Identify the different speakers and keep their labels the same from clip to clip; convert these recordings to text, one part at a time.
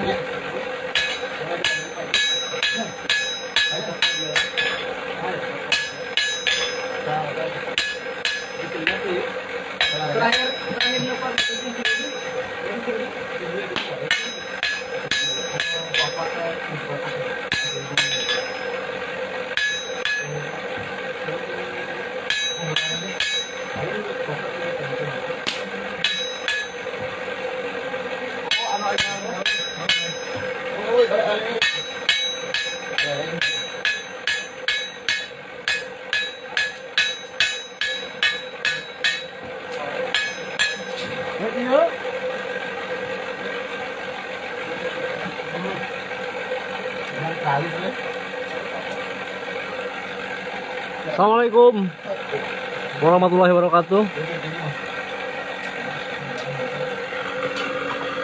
Speaker 1: Iya. terakhir terakhir nyoba yang Assalamualaikum warahmatullahi wabarakatuh.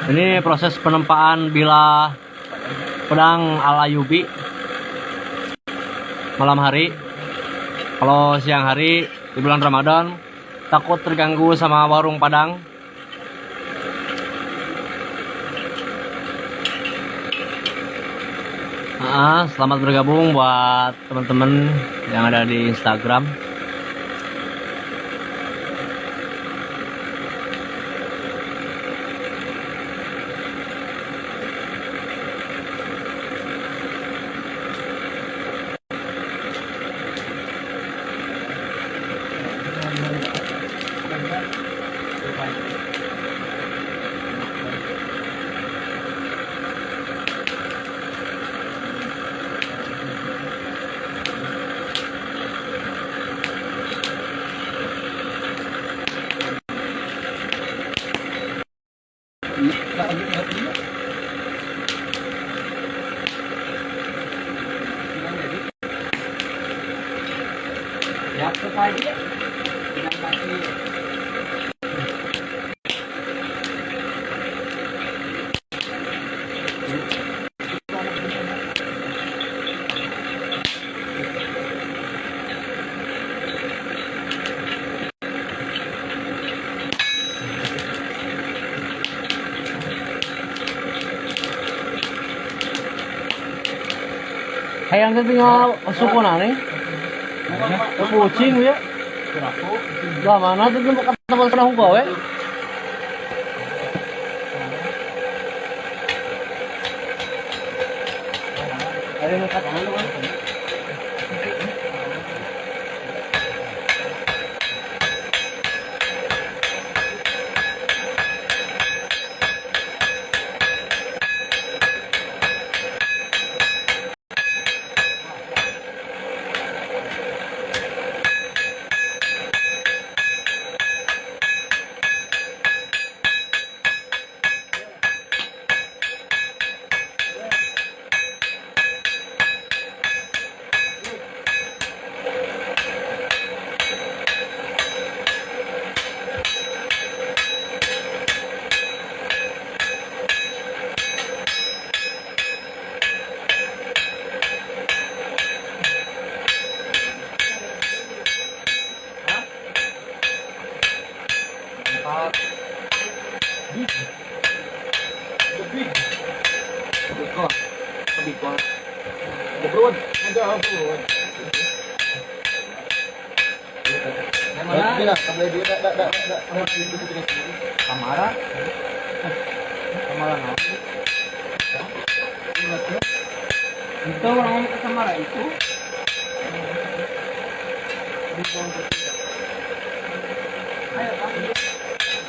Speaker 1: Ini proses penempaan bila pedang ala Yubi malam hari. Kalau siang hari di bulan Ramadan takut terganggu sama warung padang. Ah, selamat bergabung buat teman-teman yang ada di Instagram.
Speaker 2: ý và những hợp ý Dạ, tôi
Speaker 1: Hayang kan tinggal suku nane. Kucing ya. Lah mana tuh tempat tempat pernah gawe? Ada yang kata mana kan?
Speaker 2: Kamara. Kamara apa? Itu orang ke Samara itu. Ayo, Pak.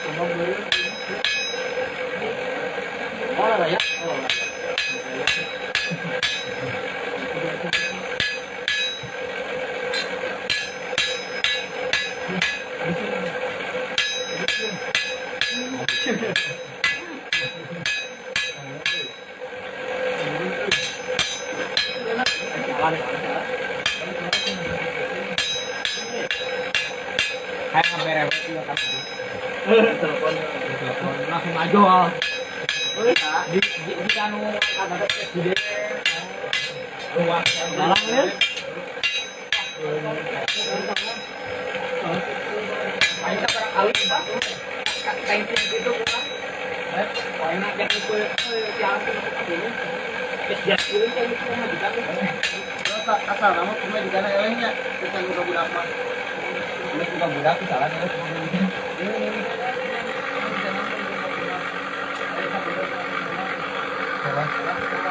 Speaker 2: Coba beli. Oh, lah ya. Oh, lah. Kayak ngeberes juga kan. Telepon, telepon langsung aja. Di di anu ada presiden. Luas jalan ya. Ayo kita kali Pak. Gitu Pak. Eh, kau enak yang itu yang ini. Ya, dulu kan itu mah di sana.
Speaker 3: tak asal nama cuma di sana elehnya kita buka budak mah buka budak salah terus
Speaker 2: lá.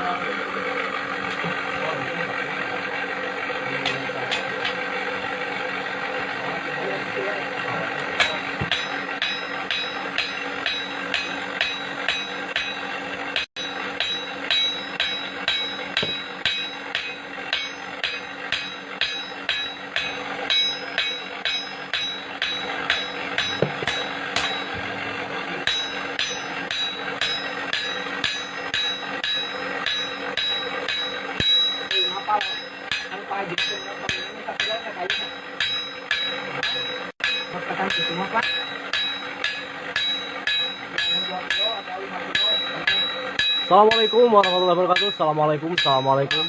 Speaker 1: Assalamualaikum warahmatullahi wabarakatuh. Assalamualaikum, assalamualaikum.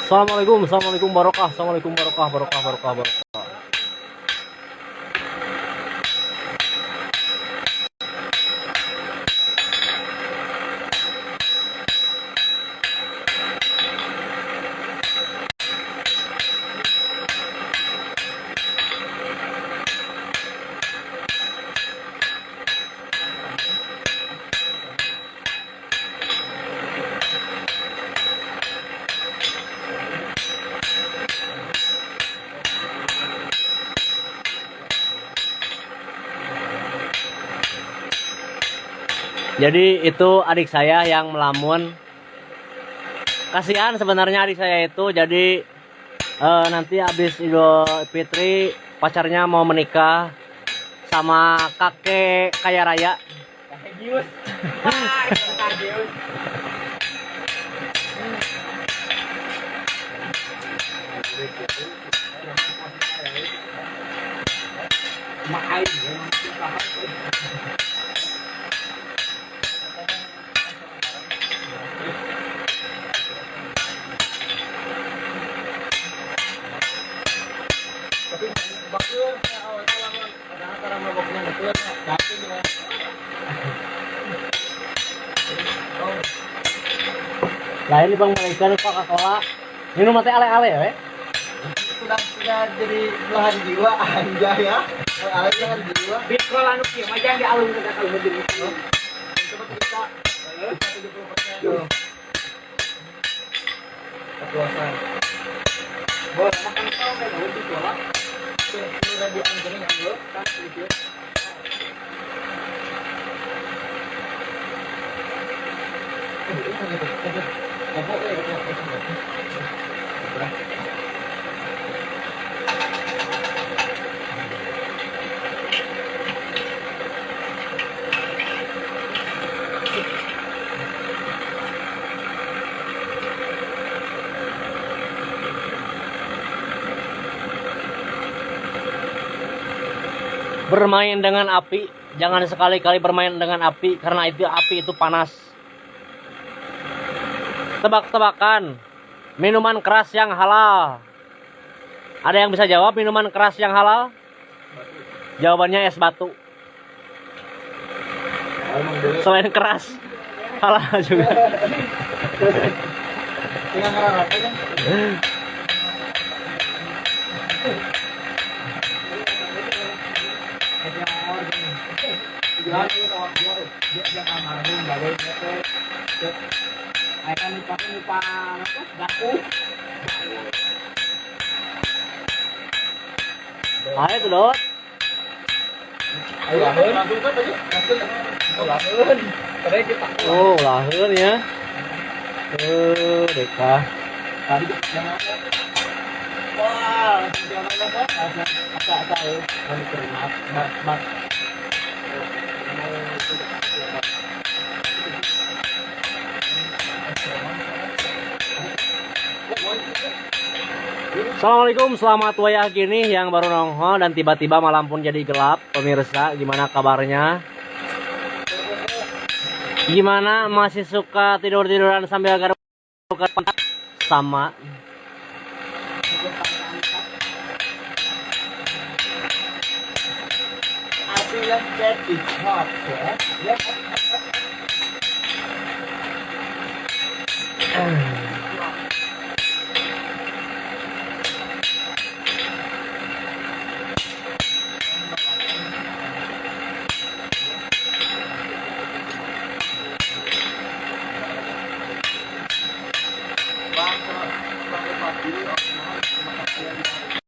Speaker 1: Assalamualaikum, assalamualaikum barokah, assalamualaikum barokah, barokah, barokah, barokah. Jadi itu adik saya yang melamun. Kasihan sebenarnya adik saya itu. Jadi eh, nanti habis Idul Fitri pacarnya mau menikah sama kakek kaya raya.
Speaker 2: Kakek Gius. Wah, kakek Gius. Mak Ain, ya,
Speaker 3: Tapi bagus ya awalnya lawan. Padahal cara maboknya betul ya. Tapi ya.
Speaker 1: Lain di bang mereka lupa Coca-Cola. Minum mati ale-ale ya, we.
Speaker 3: sudah sudah jadi belahan jiwa anjay ya. Kalau belahan jiwa.
Speaker 2: Bitcoin anu kieu mah jangan dialung ke kalau jadi.
Speaker 3: Coba kita. Kepuasan.
Speaker 2: Boleh makan kau kayak gitu ditolak.
Speaker 3: Sudah dianjurin kan lo?
Speaker 2: Kan gitu.
Speaker 1: Bermain dengan api, jangan sekali-kali bermain dengan api karena itu api itu panas. Tebak-tebakan. Minuman keras yang halal. Ada yang bisa jawab minuman keras yang halal? Jawabannya es batu. Selain keras, halal juga.
Speaker 3: Tinggal
Speaker 2: Dia dia almarhum balik dia teh. Ayo kan
Speaker 3: lahir. Kan? Langsung. Oh, lahir.
Speaker 1: Oh, lahir ya. Eh, Deka.
Speaker 3: Wah, jangan? Ada ya? Mak mak.
Speaker 1: Assalamualaikum, selamat wayah gini yang baru nongol dan tiba-tiba malam pun jadi gelap. Pemirsa, gimana kabarnya? Gimana masih suka tidur-tiduran sambil garuk-garuk pantat? Sama.
Speaker 3: Aku